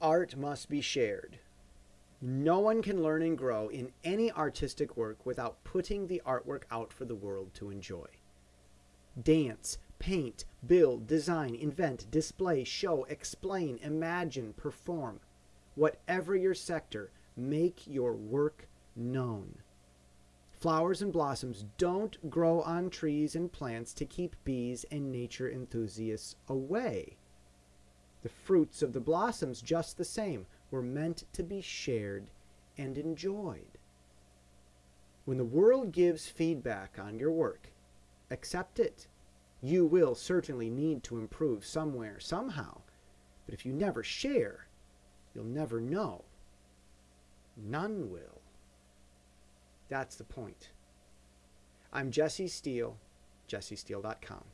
Art must be shared. No one can learn and grow in any artistic work without putting the artwork out for the world to enjoy. Dance, paint, build, design, invent, display, show, explain, imagine, perform. Whatever your sector, make your work known. Flowers and blossoms don't grow on trees and plants to keep bees and nature enthusiasts away. The fruits of the blossoms, just the same, were meant to be shared and enjoyed. When the world gives feedback on your work, accept it. You will certainly need to improve somewhere, somehow. But if you never share, you'll never know. None will. That's the point. I'm Jesse Steele, jessesteele.com.